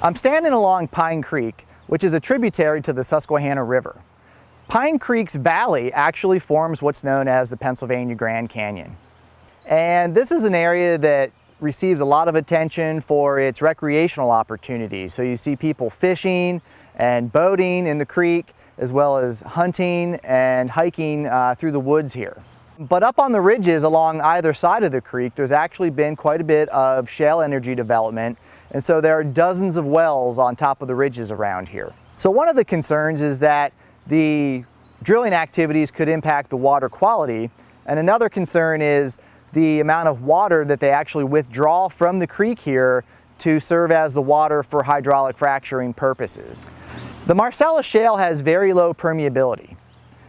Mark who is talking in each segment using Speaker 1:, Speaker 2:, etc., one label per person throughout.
Speaker 1: I'm standing along Pine Creek, which is a tributary to the Susquehanna River. Pine Creek's valley actually forms what's known as the Pennsylvania Grand Canyon. And this is an area that receives a lot of attention for its recreational opportunities. So you see people fishing and boating in the creek, as well as hunting and hiking uh, through the woods here. But up on the ridges along either side of the creek, there's actually been quite a bit of shale energy development. And so there are dozens of wells on top of the ridges around here. So one of the concerns is that the drilling activities could impact the water quality. And another concern is the amount of water that they actually withdraw from the creek here to serve as the water for hydraulic fracturing purposes. The Marcellus Shale has very low permeability,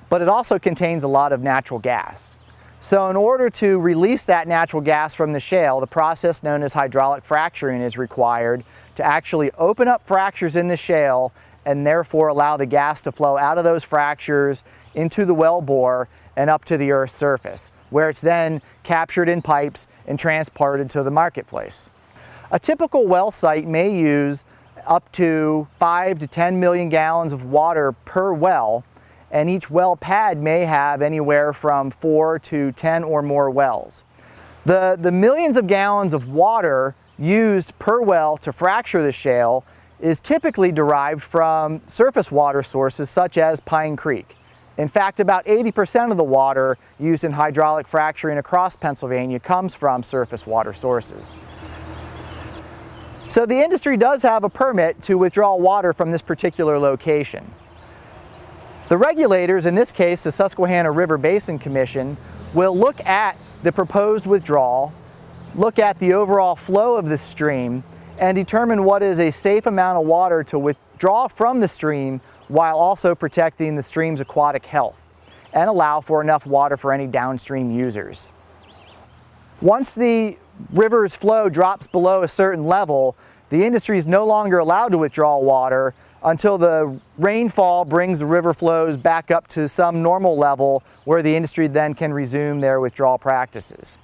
Speaker 1: but it also contains a lot of natural gas. So in order to release that natural gas from the shale, the process known as hydraulic fracturing is required to actually open up fractures in the shale and therefore allow the gas to flow out of those fractures into the well bore and up to the earth's surface, where it's then captured in pipes and transported to the marketplace. A typical well site may use up to 5 to 10 million gallons of water per well and each well pad may have anywhere from 4 to 10 or more wells. The, the millions of gallons of water used per well to fracture the shale is typically derived from surface water sources such as Pine Creek. In fact, about 80% of the water used in hydraulic fracturing across Pennsylvania comes from surface water sources. So the industry does have a permit to withdraw water from this particular location. The regulators, in this case the Susquehanna River Basin Commission, will look at the proposed withdrawal, look at the overall flow of the stream, and determine what is a safe amount of water to withdraw from the stream while also protecting the stream's aquatic health and allow for enough water for any downstream users. Once the river's flow drops below a certain level, the industry is no longer allowed to withdraw water until the rainfall brings the river flows back up to some normal level where the industry then can resume their withdrawal practices.